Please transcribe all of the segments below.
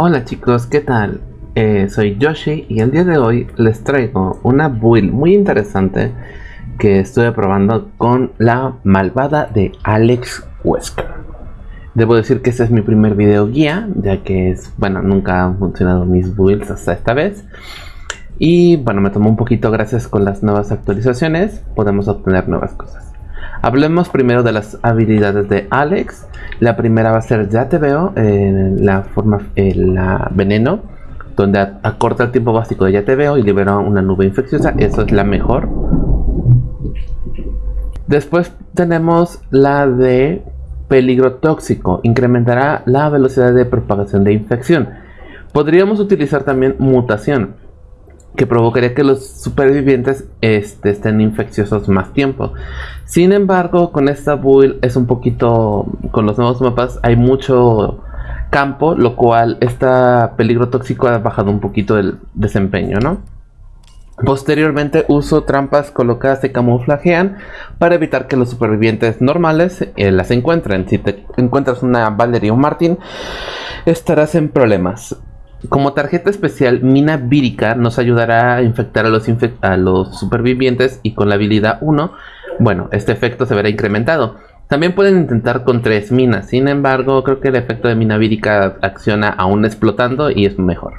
Hola chicos, ¿qué tal? Eh, soy Yoshi y el día de hoy les traigo una build muy interesante que estuve probando con la malvada de Alex Wesker. Debo decir que este es mi primer video guía, ya que es, bueno, nunca han funcionado mis builds hasta esta vez. Y bueno, me tomó un poquito gracias con las nuevas actualizaciones, podemos obtener nuevas cosas. Hablemos primero de las habilidades de Alex. La primera va a ser Ya te veo, la forma, la veneno, donde acorta el tiempo básico de Ya te veo y libera una nube infecciosa. Eso es la mejor. Después tenemos la de peligro tóxico. Incrementará la velocidad de propagación de infección. Podríamos utilizar también mutación que provocaría que los supervivientes este, estén infecciosos más tiempo. Sin embargo, con esta build es un poquito, con los nuevos mapas hay mucho campo, lo cual este peligro tóxico ha bajado un poquito el desempeño, ¿no? Posteriormente uso trampas colocadas que camuflajean para evitar que los supervivientes normales eh, las encuentren. Si te encuentras una Valerie o Martin, estarás en problemas. Como tarjeta especial, Mina Vírica nos ayudará a infectar a los, supervivientes y con la habilidad 1, bueno, este efecto se verá incrementado. También pueden intentar con tres minas, sin embargo, creo que el efecto de mina vírica acciona aún explotando y es mejor.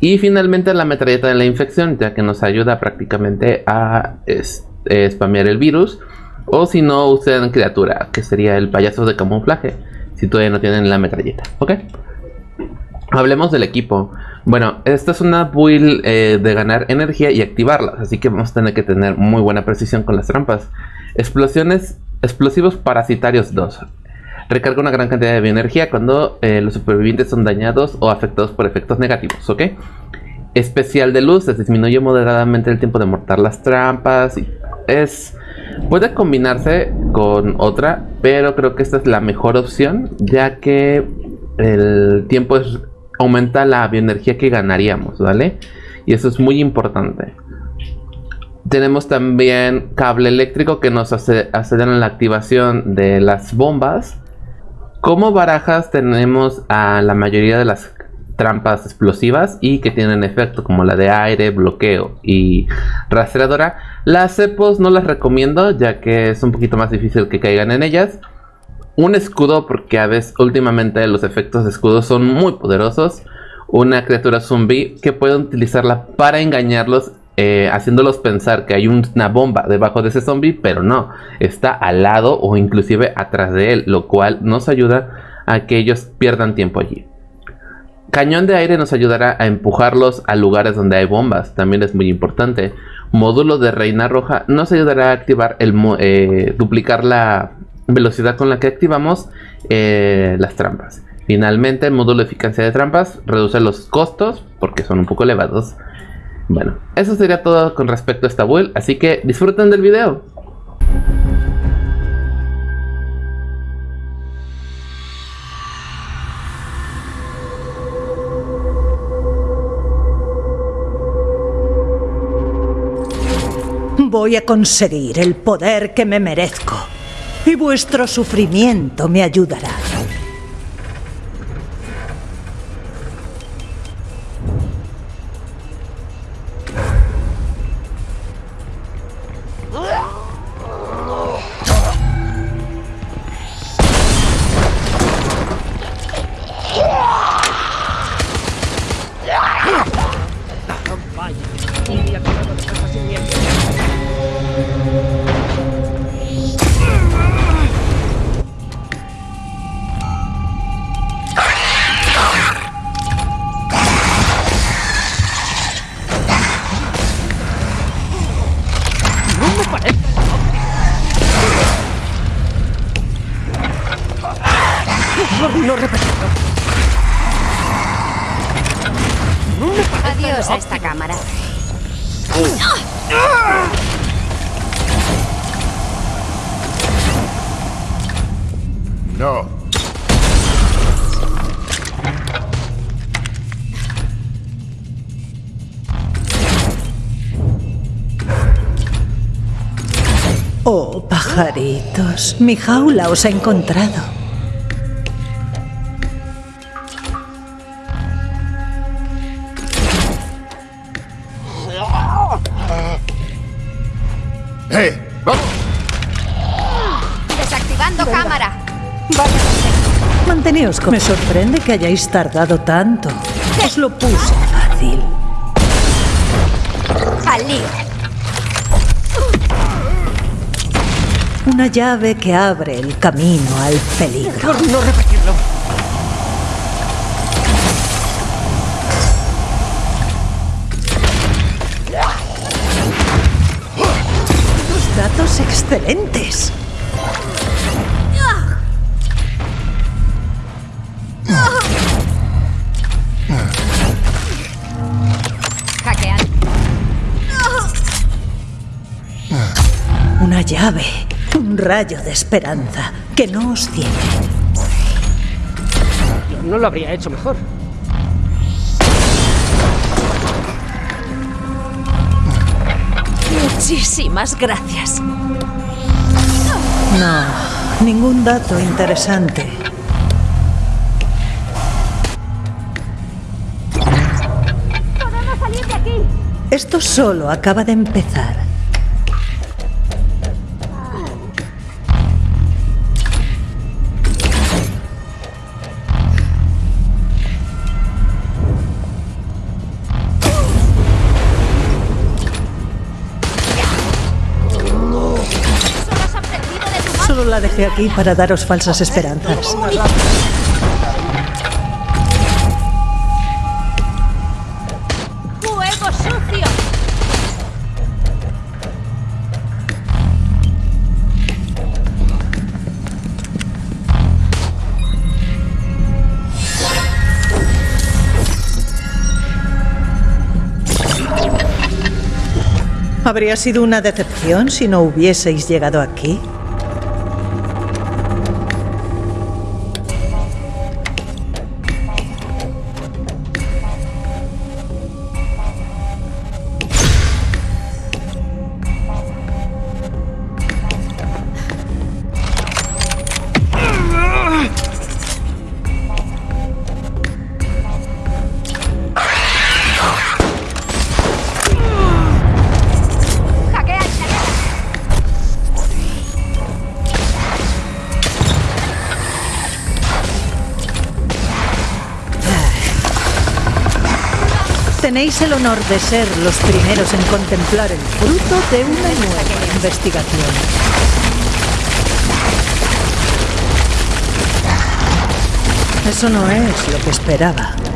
Y finalmente la metralleta de la infección, ya que nos ayuda prácticamente a spamear el virus. O si no, usen criatura, que sería el payaso de camuflaje, si todavía no tienen la metralleta, ¿ok? Hablemos del equipo. Bueno, esta es una build eh, de ganar energía y activarlas, así que vamos a tener que tener muy buena precisión con las trampas. Explosiones, explosivos parasitarios 2. Recarga una gran cantidad de bioenergía cuando eh, los supervivientes son dañados o afectados por efectos negativos, ¿ok? Especial de luz, disminuye moderadamente el tiempo de mortar las trampas. Y es... Puede combinarse con otra, pero creo que esta es la mejor opción, ya que el tiempo es aumenta la bioenergía que ganaríamos, ¿vale? Y eso es muy importante. Tenemos también cable eléctrico que nos hace, aceleran la activación de las bombas. Como barajas tenemos a la mayoría de las trampas explosivas y que tienen efecto como la de aire, bloqueo y rastreadora. Las cepos no las recomiendo ya que es un poquito más difícil que caigan en ellas un escudo, porque a veces últimamente los efectos de escudo son muy poderosos. Una criatura zombie que puede utilizarla para engañarlos, eh, haciéndolos pensar que hay una bomba debajo de ese zombie, pero no, está al lado o inclusive atrás de él, lo cual nos ayuda a que ellos pierdan tiempo allí. Cañón de aire nos ayudará a empujarlos a lugares donde hay bombas, también es muy importante. Módulo de reina roja nos ayudará a activar el eh, duplicar la velocidad con la que activamos eh, las trampas. Finalmente, el módulo de eficacia de trampas reduce los costos porque son un poco elevados. Bueno, eso sería todo con respecto a esta build, así que disfruten del video. Voy a conseguir el poder que me merezco y vuestro sufrimiento me ayudará. Adiós a esta cámara. No. Oh, pajaritos, mi jaula os ha encontrado. ¡Eh! ¡Vamos! Desactivando cámara. Vale. Manteneos con... Me sorprende que hayáis tardado tanto. Os lo puse fácil. Al lío. Una llave que abre el camino al peligro. Por no repetirlo. Datos excelentes. Hackean. Una llave. Un rayo de esperanza que no os ciegue. No lo habría hecho mejor. Muchísimas gracias. No, ningún dato interesante. ¡Podemos salir de aquí! Esto solo acaba de empezar. La dejé aquí para daros falsas esperanzas. ¡Fuego sucio! ¿Habría sido una decepción si no hubieseis llegado aquí? Tenéis el honor de ser los primeros en contemplar el fruto de una nueva investigación. Eso no es lo que esperaba.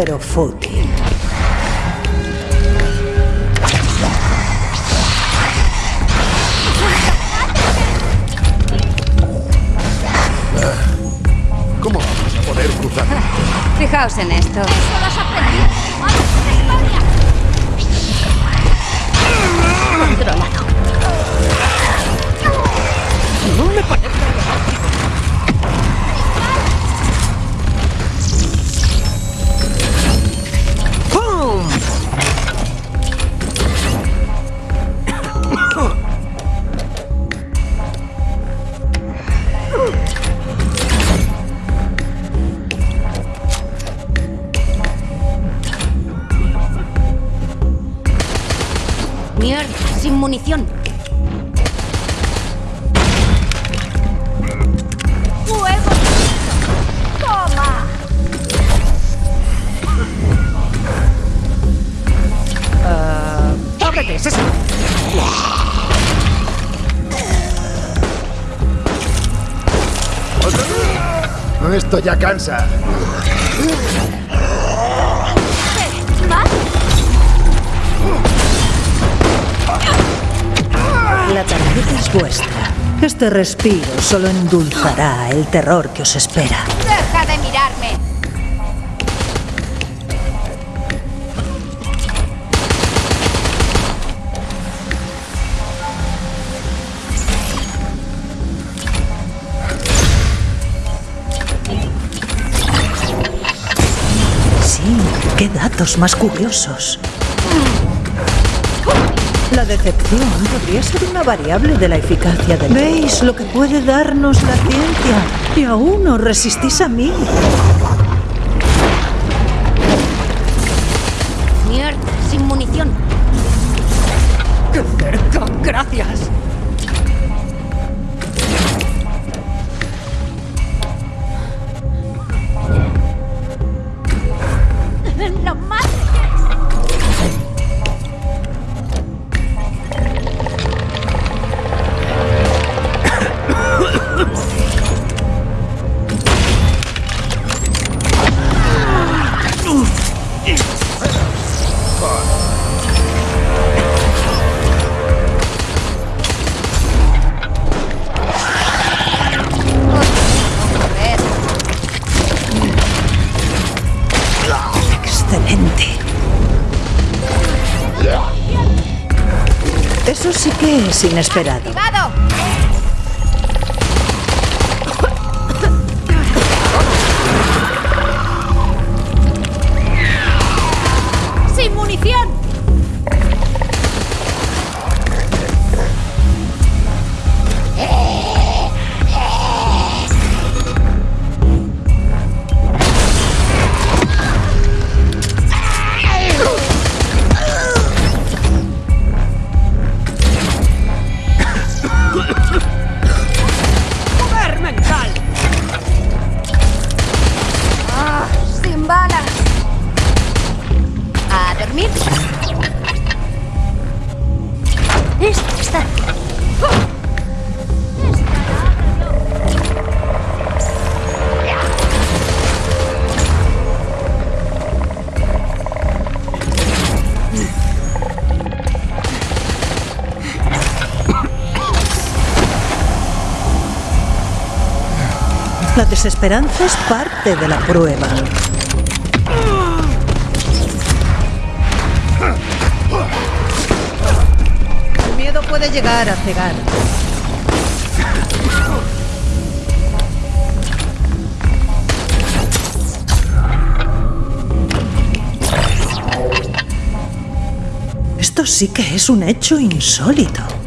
Pero fútil. ¿Cómo vamos a poder cruzar? Fijaos en esto. Esto ya cansa. La tarjeta es vuestra. Este respiro solo endulzará el terror que os espera. más curiosos. La decepción podría ser una variable de la eficacia del... ¿Veis lo que puede darnos la ciencia? Y aún os resistís a mí. Excelente. Eso sí que es inesperado. ¡Activado! Desesperanza es parte de la prueba. El miedo puede llegar a cegar. Esto sí que es un hecho insólito.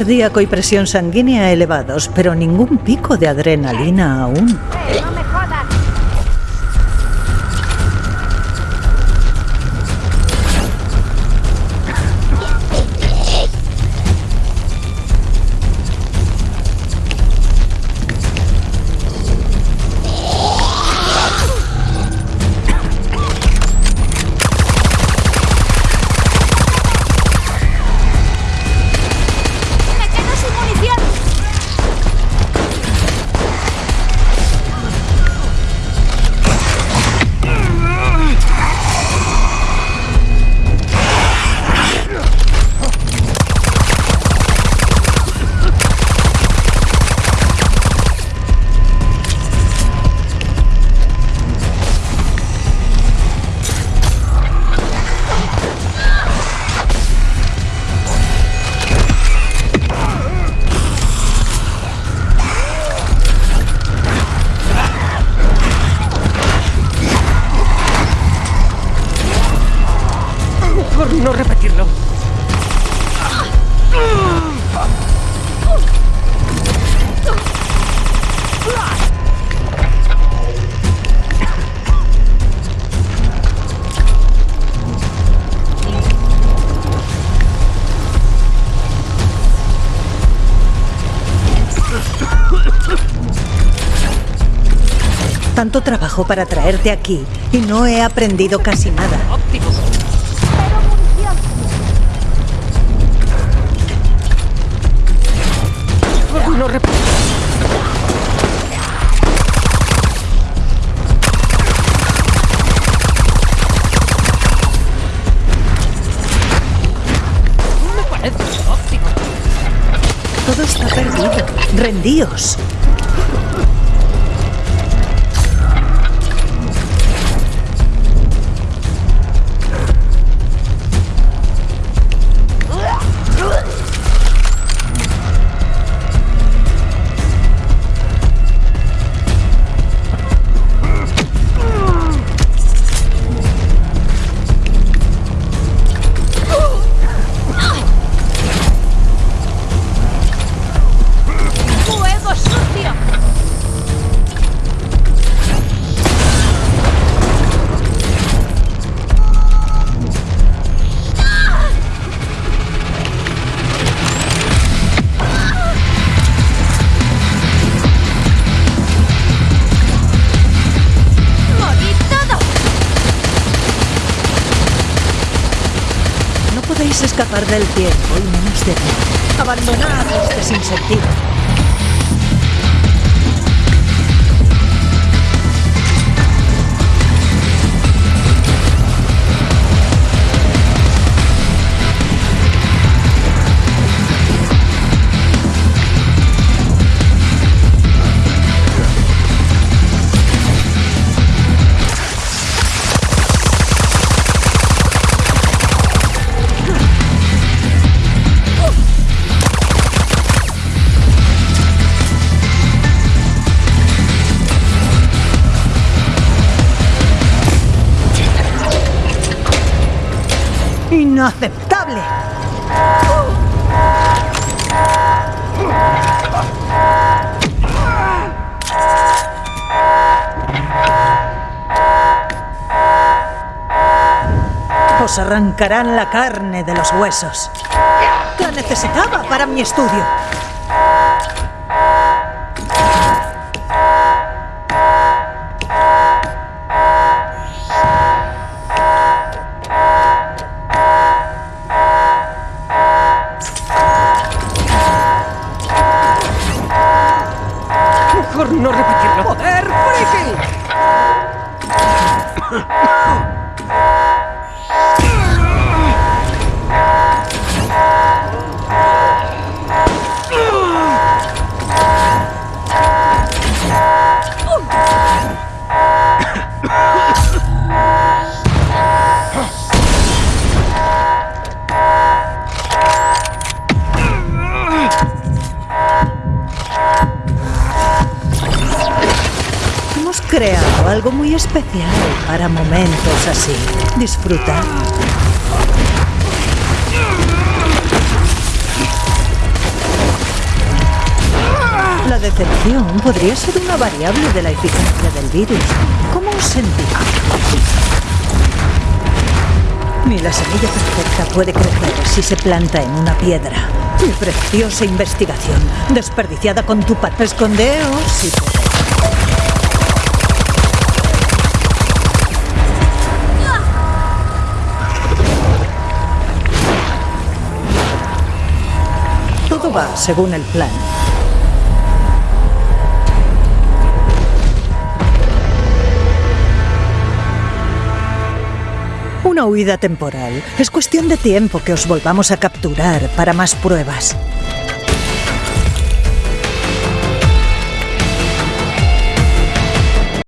Cardíaco y presión sanguínea elevados, pero ningún pico de adrenalina aún. Tanto trabajo para traerte aquí y no he aprendido casi nada. Todo está perdido. Rendíos. Escapar del tiempo y menos de mí. Abandonad este sinsentido. ¡Inaceptable! Os arrancarán la carne de los huesos. La necesitaba para mi estudio. Algo muy especial para momentos así. Disfruta. La decepción podría ser una variable de la eficacia del virus. ¿Cómo os sentís? Ni la semilla perfecta puede crecer si se planta en una piedra. Mi preciosa investigación, desperdiciada con tu pat. Escondeos si según el plan. Una huida temporal. Es cuestión de tiempo que os volvamos a capturar para más pruebas.